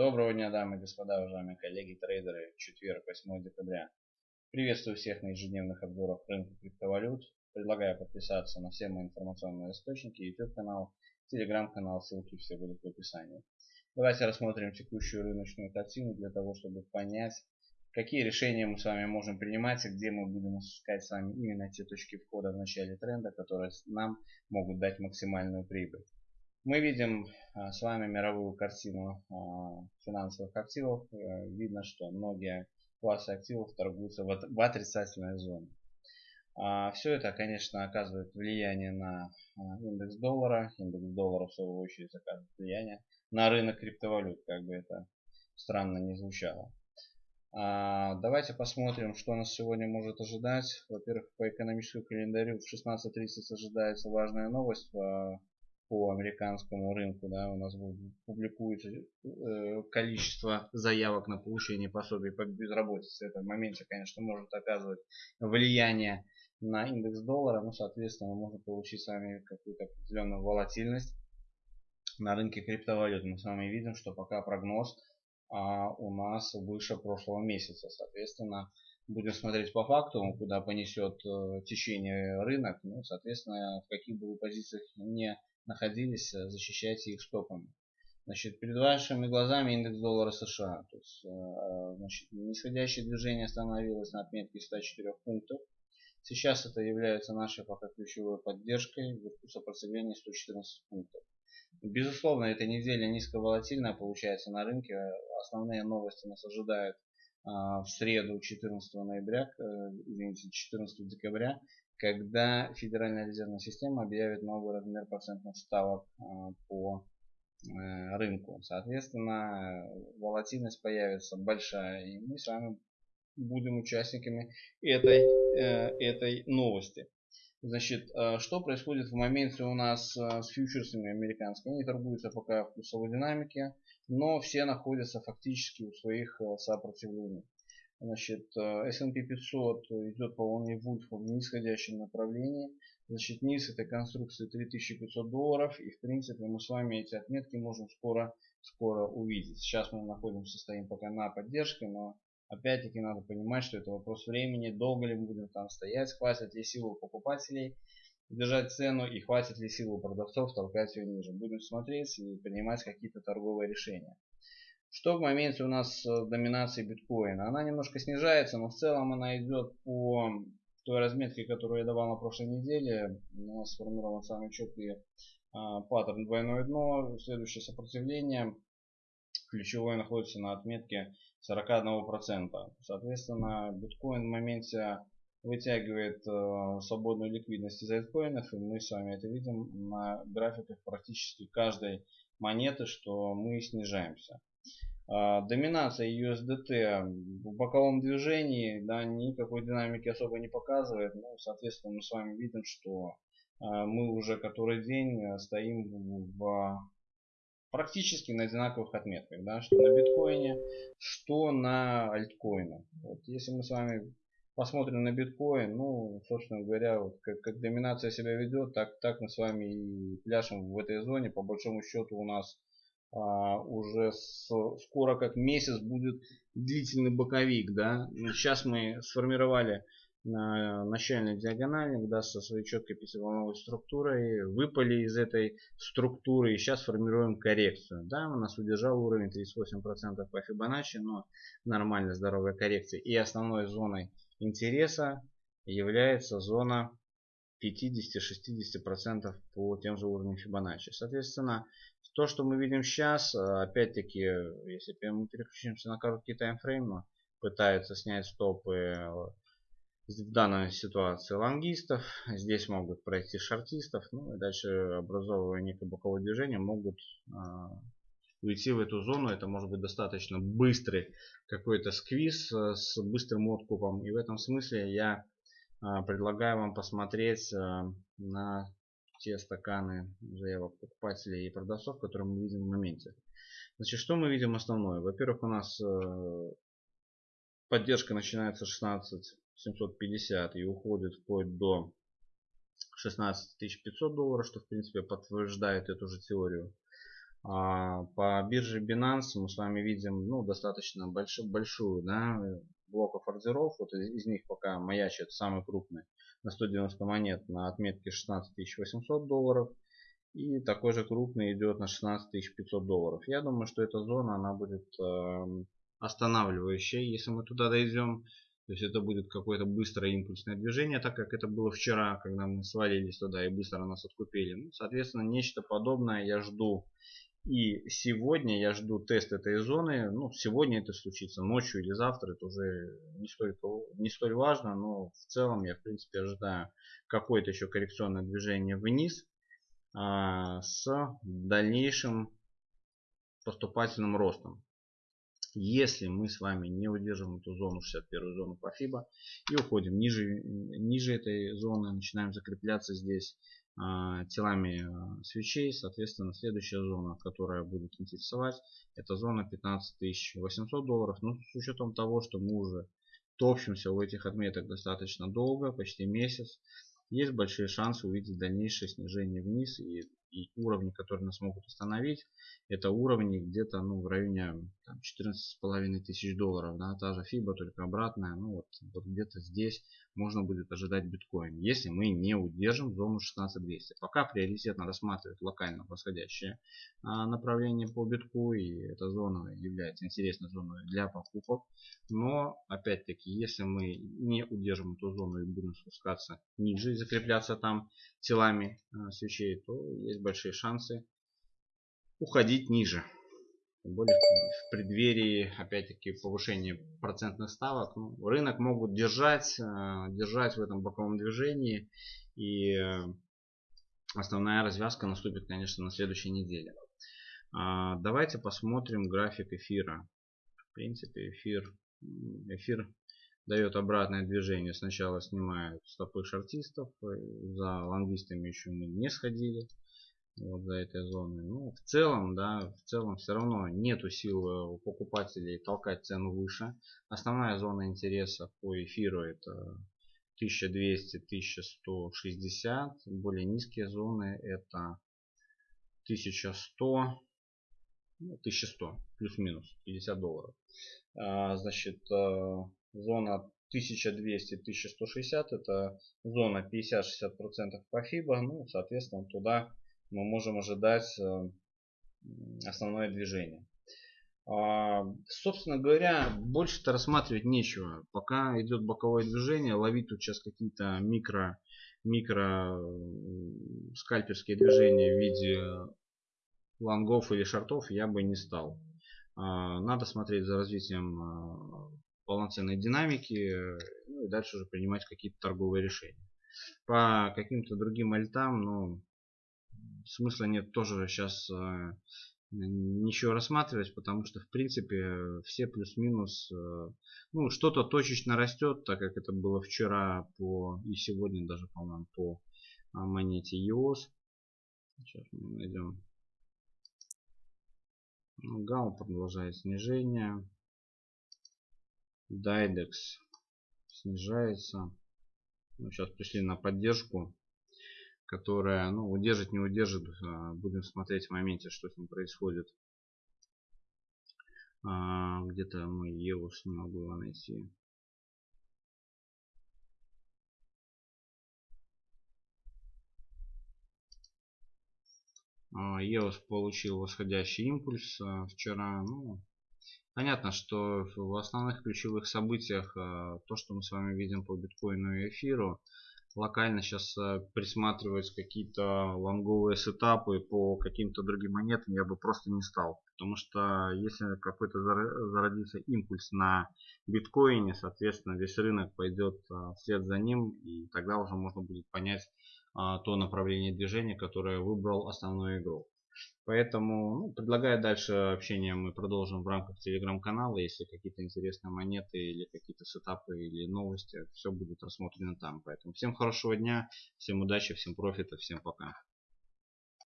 Доброго дня, дамы и господа, уважаемые коллеги, трейдеры. Четверг, 8 декабря. Приветствую всех на ежедневных обзорах рынка криптовалют. Предлагаю подписаться на все мои информационные источники, YouTube канал, Telegram канал, ссылки все будут в описании. Давайте рассмотрим текущую рыночную картину для того, чтобы понять, какие решения мы с вами можем принимать и где мы будем искать с вами именно те точки входа в начале тренда, которые нам могут дать максимальную прибыль. Мы видим а, с вами мировую картину а, финансовых активов. Э, видно, что многие классы активов торгуются в отрицательной зоне. А, Все это, конечно, оказывает влияние на индекс доллара. Индекс доллара, в свою очередь, оказывает влияние на рынок криптовалют, как бы это странно не звучало. Давайте посмотрим, что нас сегодня может ожидать. Во-первых, по экономическому календарю в 16.30 ожидается важная новость по американскому рынку, да, у нас публикуется э, количество заявок на получение пособий по безработице. Это в моменте, конечно, может оказывать влияние на индекс доллара, но, соответственно, можно получить с вами какую-то определенную волатильность на рынке криптовалют. Мы с вами видим, что пока прогноз а, у нас выше прошлого месяца. Соответственно, будем смотреть по факту, куда понесет э, течение рынок. Ну, соответственно, в каких бы позициях не находились, э, защищайте их стопами. Значит, перед вашими глазами индекс доллара США. То есть, э, значит, нисходящее движение остановилось на отметке 104 пунктов. Сейчас это является нашей пока ключевой поддержкой вверху сопротивления 114 пунктов. Безусловно, эта неделя низковолатильная получается на рынке. Основные новости нас ожидают в среду 14 ноября, э, извините, 14 декабря, когда Федеральная резервная система объявит новый размер процентных ставок а, по э, рынку. Соответственно, волатильность появится большая, и мы с вами будем участниками этой, э, этой новости. Значит, э, что происходит в моменте у нас с фьючерсами американскими? Они торгуются пока в плюсовой динамике, но все находятся фактически у своих сопротивлений. Значит, э, S&P 500 идет по волне Вульфа в нисходящем направлении. Значит, низ этой конструкции 3500 долларов. И в принципе мы с вами эти отметки можем скоро, скоро увидеть. Сейчас мы находимся, стоим пока на поддержке, но опять-таки надо понимать, что это вопрос времени. Долго ли мы будем там стоять, хватит ли силы покупателей держать цену и хватит ли силы продавцов толкать ее ниже. Будем смотреть и принимать какие-то торговые решения. Что в моменте у нас с доминацией биткоина? Она немножко снижается, но в целом она идет по той разметке, которую я давал на прошлой неделе. У нас сформирован самый четкий а, паттерн двойное дно. Следующее сопротивление ключевое находится на отметке 41%. Соответственно, биткоин в моменте вытягивает э, свободную ликвидность из альткоинов. И мы с вами это видим на графиках практически каждой монеты, что мы снижаемся. А, доминация USDT в боковом движении да, никакой динамики особо не показывает. Ну, соответственно, мы с вами видим, что а, мы уже который день э, стоим в практически на одинаковых отметках, да, что на биткоине, что на альткоинах. Вот, если мы с вами посмотрим на биткоин, ну, собственно говоря, вот как, как доминация себя ведет, так, так мы с вами и пляшем в этой зоне. По большому счету у нас а, уже с, скоро как месяц будет длительный боковик, да. Сейчас мы сформировали на начальной диагонали, да, со своей четкой пятиволновой структурой, выпали из этой структуры и сейчас формируем коррекцию. Да, у нас удержал уровень 38% по Fibonacci, но нормальная здоровая коррекция. И основной зоной интереса является зона 50-60% по тем же уровням Fibonacci. Соответственно, то, что мы видим сейчас, э, опять-таки, если мы переключимся на короткий таймфрейм, пытаются снять стопы э, в данной ситуации лонгистов. Здесь могут пройти шортистов. Ну и дальше образовывая некое боковое движение могут э, уйти в эту зону. Это может быть достаточно быстрый какой-то сквиз э, с быстрым откупом. И в этом смысле я э, предлагаю вам посмотреть э, на те стаканы заявок покупателей и продавцов, которые мы видим в моменте. Значит, что мы видим основное? Во-первых, у нас поддержка начинается 16 750 и уходит вплоть до 16 500 долларов, что в принципе подтверждает эту же теорию. А, по бирже Binance мы с вами видим ну, достаточно большую, большую да, блоков ордеров. Вот из, из них пока маячит самый крупный на 190 монет на отметке 16 800 долларов. И такой же крупный идет на 16 500 долларов. Я думаю, что эта зона она будет э, останавливающей, если мы туда дойдем. То есть это будет какое-то быстрое импульсное движение, так как это было вчера, когда мы свалились туда и быстро нас откупили. Ну, соответственно, нечто подобное я жду и сегодня я жду тест этой зоны. Ну, сегодня это случится, ночью или завтра, это уже не столь, не столь важно. Но в целом я, в принципе, ожидаю какое-то еще коррекционное движение вниз а, с дальнейшим поступательным ростом. Если мы с вами не удержим эту зону, 61 зону по FIBA, и уходим ниже, ниже этой зоны, начинаем закрепляться здесь, телами а, свечей. Соответственно, следующая зона, которая будет интересовать, это зона 15800 долларов. Но ну, с учетом того, что мы уже топчемся у этих отметок достаточно долго, почти месяц, есть большие шансы увидеть дальнейшее снижение вниз и и уровни, которые нас могут остановить, это уровни где-то ну, в районе 14,5 тысяч долларов. Да, та же FIBA, только обратная. Ну вот, вот где-то здесь можно будет ожидать биткоин, если мы не удержим зону 16200. Пока приоритетно рассматривать локально восходящее а, направление по битку. И эта зона является интересной зоной для покупок. Но опять-таки, если мы не удержим эту зону и будем спускаться ниже и закрепляться там телами а, свечей, то есть большие шансы уходить ниже. Тем более в преддверии, опять-таки, повышения процентных ставок. Ну, рынок могут держать, э, держать в этом боковом движении. И э, основная развязка наступит, конечно, на следующей неделе. А, давайте посмотрим график эфира. В принципе, эфир, эфир дает обратное движение. Сначала снимают стопы шартистов. Э, за лонгистами еще мы не сходили вот за этой зоной. Ну, в целом, да, в целом все равно нету сил э, у покупателей толкать цену выше. Основная зона интереса по эфиру это 1200-1160. Более низкие зоны это 1100, ну, 1100 плюс-минус 50 долларов. А, значит, э, зона 1200-1160 это зона 50-60% по FIBA. Ну, соответственно, туда мы можем ожидать э, основное движение. А, собственно говоря, больше-то рассматривать нечего. Пока идет боковое движение, ловить тут сейчас какие-то микро, микро скальперские движения в виде лонгов или шортов я бы не стал. А, надо смотреть за развитием а, полноценной динамики ну и дальше уже принимать какие-то торговые решения. По каким-то другим альтам, ну, смысла нет тоже сейчас э, ничего рассматривать, потому что в принципе все плюс-минус, э, ну что-то точечно растет, так как это было вчера по и сегодня даже по-моему по а, монете EOS. Сейчас мы найдем. Ну, Гамма продолжает снижение. Дайдекс снижается. Ну, сейчас пришли на поддержку которая ну, удержит, не удержит. А, будем смотреть в моменте, что с ним происходит. А, где-то мы EOS не могу найти. А, получил восходящий импульс вчера. Ну, понятно, что в основных ключевых событиях то, что мы с вами видим по биткоину и эфиру, локально сейчас э, присматривать какие-то лонговые сетапы по каким-то другим монетам я бы просто не стал. Потому что если какой-то зародится импульс на биткоине, соответственно весь рынок пойдет э, вслед за ним. И тогда уже можно будет понять а, то направление движения, которое выбрал основной игрок. Поэтому ну, предлагаю дальше общение мы продолжим в рамках телеграм-канала. Если какие-то интересные монеты или какие-то сетапы или новости, все будет рассмотрено там. Поэтому всем хорошего дня, всем удачи, всем профита, всем пока.